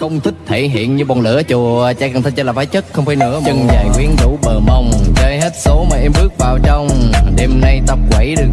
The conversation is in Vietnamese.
Không thích thể hiện như bông lửa chùa. Trai cần thích chỉ là phải chất, không phải nữa Chân dài quyến rũ bờ mông, Chơi hết số mà em bước vào trong. Đêm nay tập quẩy được